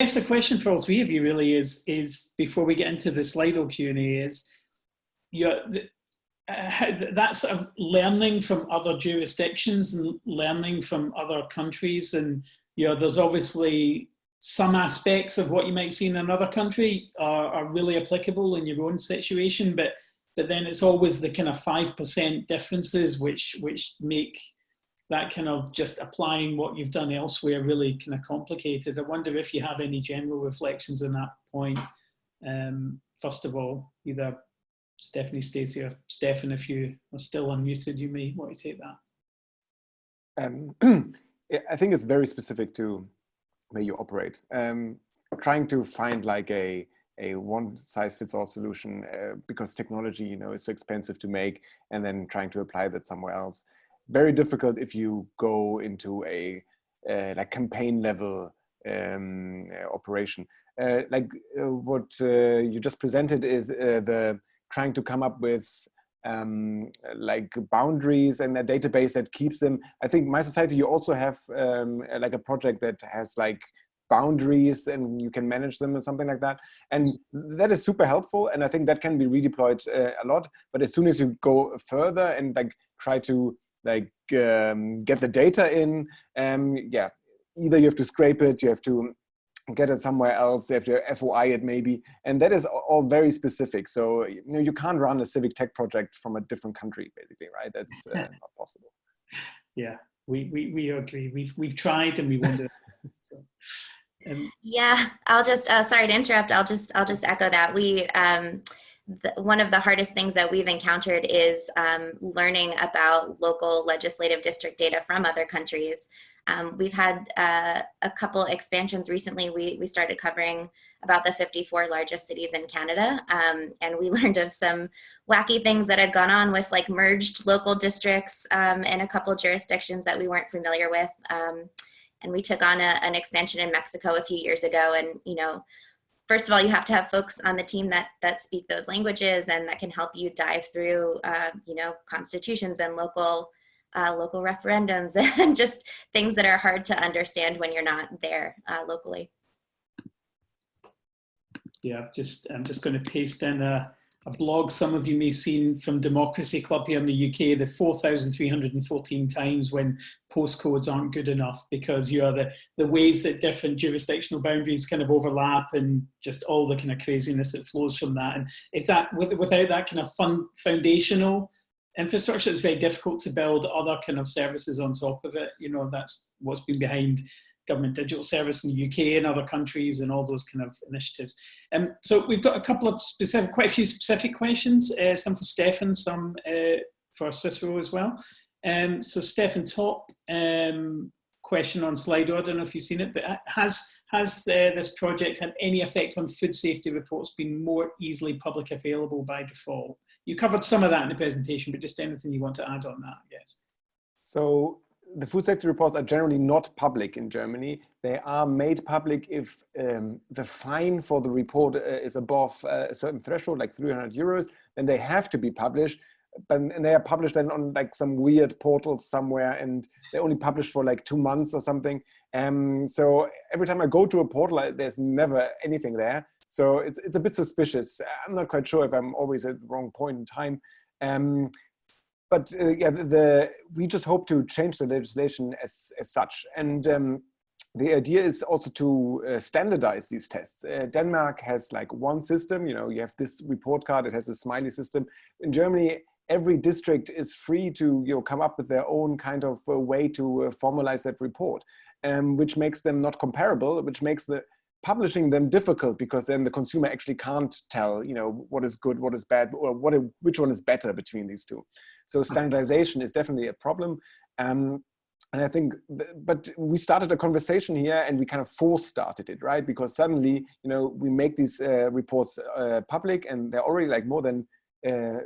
guess a question for all three of you really is, is before we get into the Slido Q&A is, uh, that's a learning from other jurisdictions and learning from other countries. And you know there's obviously some aspects of what you might see in another country are, are really applicable in your own situation. But but then it's always the kind of five percent differences which which make that kind of just applying what you've done elsewhere really kind of complicated. I wonder if you have any general reflections on that point. Um, first of all, either Stephanie, Stacey, or Stefan, if you are still unmuted, you may want to take that. Um, I think it's very specific to where you operate. Um, trying to find like a a one size fits all solution uh, because technology, you know, is so expensive to make, and then trying to apply that somewhere else very difficult if you go into a uh, like campaign level um, uh, operation. Uh, like uh, what uh, you just presented is uh, the trying to come up with um, like boundaries and a database that keeps them. I think mySociety you also have um, like a project that has like boundaries and you can manage them or something like that. And that is super helpful. And I think that can be redeployed a lot. But as soon as you go further and like try to like um, get the data in. Um, yeah, either you have to scrape it, you have to get it somewhere else, you have to FOI it maybe, and that is all very specific. So you know you can't run a civic tech project from a different country, basically, right? That's uh, not possible. Yeah, we, we we agree. We've we've tried and we wonder. so. Um, yeah, I'll just uh, sorry to interrupt. I'll just I'll just echo that we. Um, the, one of the hardest things that we've encountered is um, learning about local legislative district data from other countries. Um, we've had uh, a couple expansions recently. We, we started covering about the 54 largest cities in Canada. Um, and we learned of some wacky things that had gone on with like merged local districts um, in a couple jurisdictions that we weren't familiar with. Um, and we took on a, an expansion in Mexico a few years ago and, you know, first of all, you have to have folks on the team that that speak those languages and that can help you dive through, uh, you know, constitutions and local uh, local referendums and just things that are hard to understand when you're not there uh, locally. Yeah, I've just I'm just going to paste in a a blog some of you may have seen from Democracy Club here in the UK, the 4,314 times when postcodes aren't good enough because you are the, the ways that different jurisdictional boundaries kind of overlap and just all the kind of craziness that flows from that. And is that without that kind of fun, foundational infrastructure, it's very difficult to build other kind of services on top of it. You know, that's what's been behind government digital service in the UK and other countries and all those kind of initiatives. Um, so we've got a couple of specific, quite a few specific questions, uh, some for Stefan, some uh, for Cicero as well. Um, so Stefan, top um, question on Slido, I don't know if you've seen it, but has, has uh, this project had any effect on food safety reports being more easily public available by default? You covered some of that in the presentation, but just anything you want to add on that, yes. So the food safety reports are generally not public in Germany. They are made public if um, the fine for the report uh, is above uh, a certain threshold, like 300 euros, then they have to be published. But, and they are published then on like some weird portals somewhere and they only publish for like two months or something. Um, so every time I go to a portal, there's never anything there. So it's, it's a bit suspicious. I'm not quite sure if I'm always at the wrong point in time. Um, but uh, yeah, the, we just hope to change the legislation as, as such. And um, the idea is also to uh, standardize these tests. Uh, Denmark has like one system, you know, you have this report card, it has a smiley system. In Germany, every district is free to you know, come up with their own kind of uh, way to uh, formalize that report, um, which makes them not comparable, which makes the publishing them difficult because then the consumer actually can't tell, you know, what is good, what is bad, or what, which one is better between these two. So standardization is definitely a problem. Um, and I think, but we started a conversation here and we kind of force started it, right? Because suddenly, you know, we make these uh, reports uh, public and they're already like more than uh,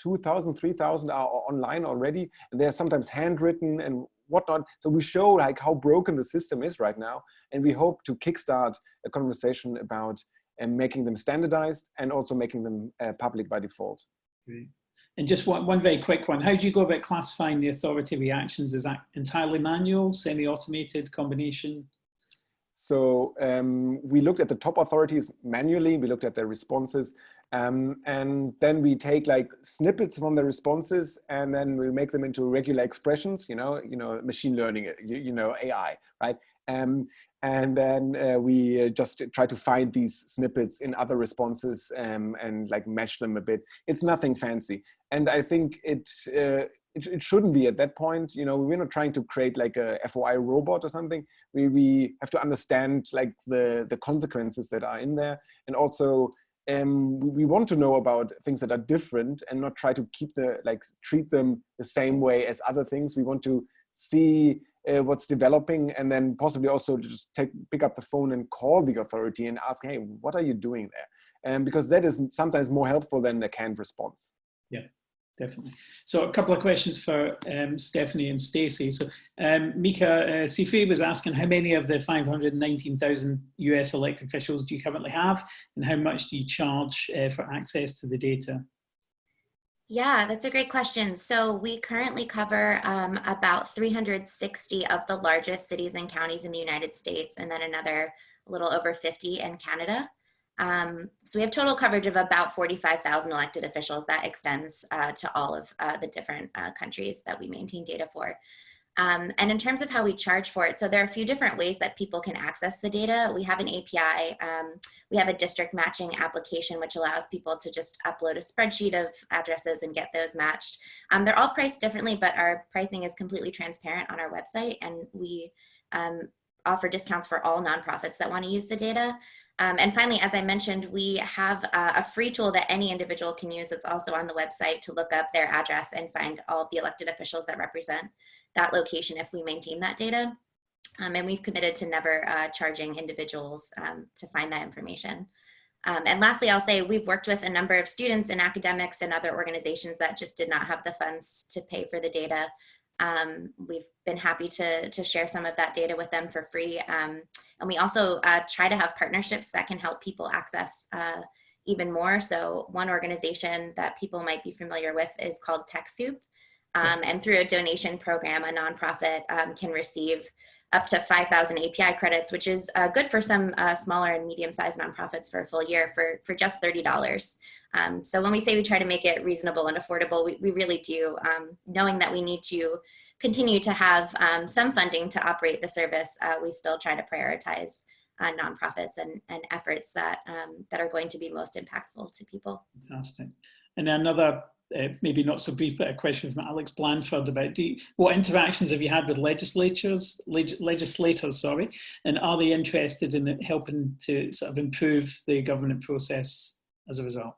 2,000, 3,000 are online already. And they're sometimes handwritten and whatnot. So we show like how broken the system is right now. And we hope to kickstart a conversation about uh, making them standardized and also making them uh, public by default. And just one, one very quick one. How do you go about classifying the authority reactions? Is that entirely manual, semi-automated combination? So um, we looked at the top authorities manually, we looked at their responses, um, and then we take like snippets from the responses and then we make them into regular expressions, you know, you know, machine learning, you, you know, AI, right? Um, and then uh, we uh, just try to find these snippets in other responses um, and like match them a bit. It's nothing fancy. And I think it, uh, it, it, shouldn't be at that point. You know, we're not trying to create like a FOI robot or something. We, we have to understand like the, the consequences that are in there. And also um, we want to know about things that are different and not try to keep the, like treat them the same way as other things. We want to see uh, what's developing and then possibly also just take pick up the phone and call the authority and ask hey what are you doing there? And because that is sometimes more helpful than a canned response. Yeah definitely. So a couple of questions for um, stephanie and stacy so um, mika uh, was asking how many of the 519000 us elected officials do you currently have and how much do you charge uh, for access to the data yeah, that's a great question. So we currently cover um, about 360 of the largest cities and counties in the United States, and then another little over 50 in Canada. Um, so we have total coverage of about 45,000 elected officials that extends uh, to all of uh, the different uh, countries that we maintain data for. Um, and in terms of how we charge for it, so there are a few different ways that people can access the data. We have an API, um, we have a district matching application, which allows people to just upload a spreadsheet of addresses and get those matched. Um, they're all priced differently, but our pricing is completely transparent on our website and we um, offer discounts for all nonprofits that wanna use the data. Um, and finally, as I mentioned, we have uh, a free tool that any individual can use. It's also on the website to look up their address and find all the elected officials that represent that location if we maintain that data. Um, and we've committed to never uh, charging individuals um, to find that information. Um, and lastly, I'll say we've worked with a number of students and academics and other organizations that just did not have the funds to pay for the data. Um, we've been happy to, to share some of that data with them for free. Um, and we also uh, try to have partnerships that can help people access uh, even more. So one organization that people might be familiar with is called TechSoup. Um, and through a donation program, a nonprofit um, can receive up to 5,000 API credits, which is uh, good for some uh, smaller and medium-sized nonprofits for a full year for, for just $30. Um, so when we say we try to make it reasonable and affordable, we, we really do, um, knowing that we need to continue to have um, some funding to operate the service, uh, we still try to prioritize uh, nonprofits and, and efforts that, um, that are going to be most impactful to people. Fantastic. And another uh, maybe not so brief, but a question from Alex Blanford about you, what interactions have you had with legislatures, leg, legislators, sorry, and are they interested in helping to sort of improve the government process as a result?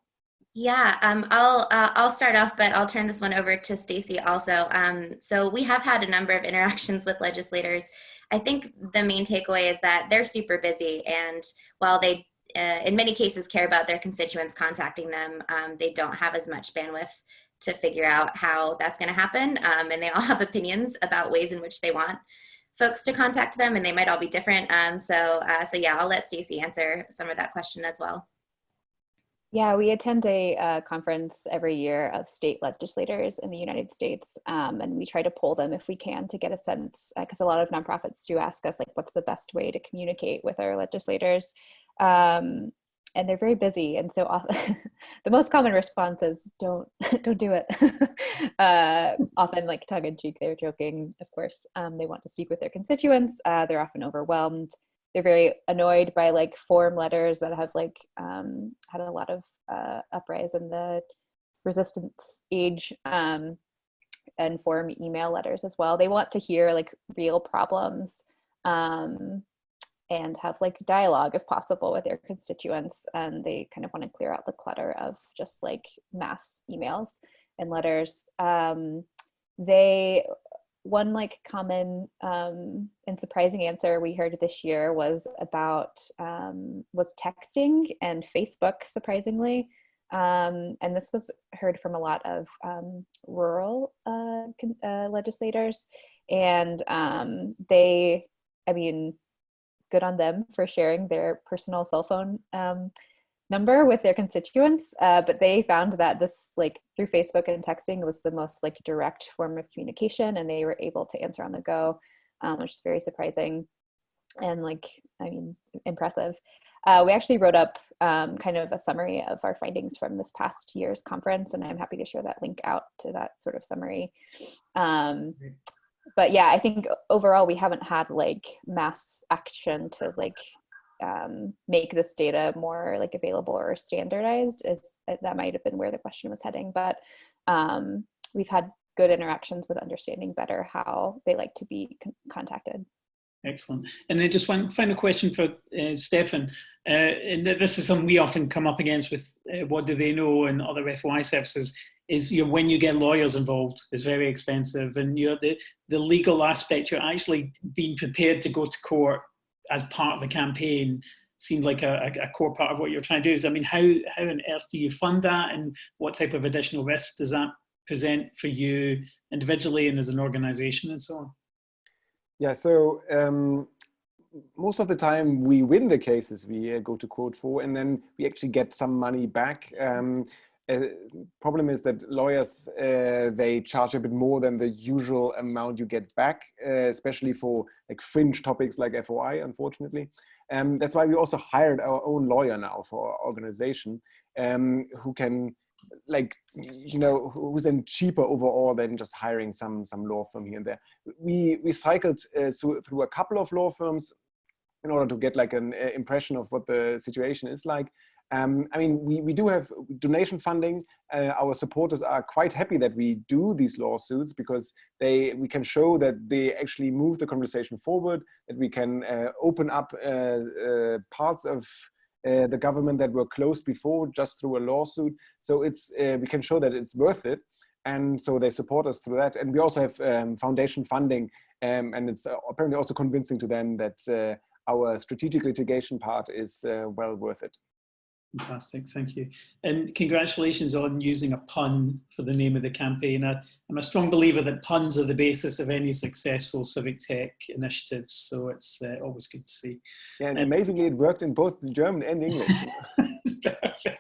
Yeah, um, I'll uh, I'll start off, but I'll turn this one over to Stacy also. Um, so we have had a number of interactions with legislators. I think the main takeaway is that they're super busy, and while they uh, in many cases care about their constituents contacting them. Um, they don't have as much bandwidth to figure out how that's going to happen. Um, and they all have opinions about ways in which they want folks to contact them and they might all be different. Um, so, uh, so yeah, I'll let Stacy answer some of that question as well. Yeah, we attend a uh, conference every year of state legislators in the United States, um, and we try to pull them if we can to get a sense, because uh, a lot of nonprofits do ask us, like, what's the best way to communicate with our legislators? Um, and they're very busy, and so often, the most common response is, "Don't, don't do it." uh, often, like tongue in cheek, they're joking. Of course, um, they want to speak with their constituents. Uh, they're often overwhelmed they're very annoyed by like form letters that have like um, had a lot of uh, uprise in the resistance age um, and form email letters as well. They want to hear like real problems um, and have like dialogue if possible with their constituents. And they kind of want to clear out the clutter of just like mass emails and letters. Um, they one like common um, and surprising answer we heard this year was about um, was texting and Facebook surprisingly um, and this was heard from a lot of um, rural uh, uh, legislators and um, they I mean good on them for sharing their personal cell phone um, number with their constituents, uh, but they found that this like through Facebook and texting was the most like direct form of communication and they were able to answer on the go, um, which is very surprising. and like, I mean, impressive. Uh, we actually wrote up um, kind of a summary of our findings from this past year's conference, and I'm happy to share that link out to that sort of summary. Um, but yeah, I think overall we haven't had like mass action to like um, make this data more like available or standardized. Is uh, that might have been where the question was heading, but um, we've had good interactions with understanding better how they like to be con contacted. Excellent. And then just one final question for uh, Stefan. Uh, and this is something we often come up against with uh, what do they know and other FOI services is you know, when you get lawyers involved, it's very expensive. And you the, the legal aspect, you're actually being prepared to go to court as part of the campaign seemed like a, a, core part of what you're trying to do is, I mean, how, how on earth do you fund that and what type of additional risks does that present for you individually and as an organization and so on? Yeah, so um, most of the time we win the cases we uh, go to court for and then we actually get some money back. Um, problem is that lawyers, uh, they charge a bit more than the usual amount you get back, uh, especially for like fringe topics like FOI, unfortunately. Um, that's why we also hired our own lawyer now for our organization um, who can like you know who's then cheaper overall than just hiring some some law firm here and there we we cycled uh, through, a couple of law firms in order to get like an uh, impression of what the situation is like um, I mean, we, we do have donation funding. Uh, our supporters are quite happy that we do these lawsuits because they we can show that they actually move the conversation forward, that we can uh, open up uh, uh parts of uh, the government that were closed before just through a lawsuit. So it's uh, we can show that it's worth it. And so they support us through that. And we also have um, foundation funding. Um, and it's apparently also convincing to them that our strategic litigation part is well worth it. Fantastic, thank you. And congratulations on using a pun for the name of the campaign. I, am a strong believer that puns are the basis of any successful civic tech initiatives, so it's uh, always good to see. Yeah, and amazingly it worked in both German and English. it's perfect.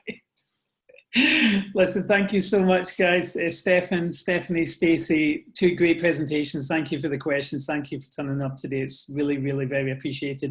Listen, thank you so much, guys. Uh, Stefan, Stephanie, Stacey, two great presentations. Thank you for the questions. Thank you for turning up today. It's really, really very appreciated.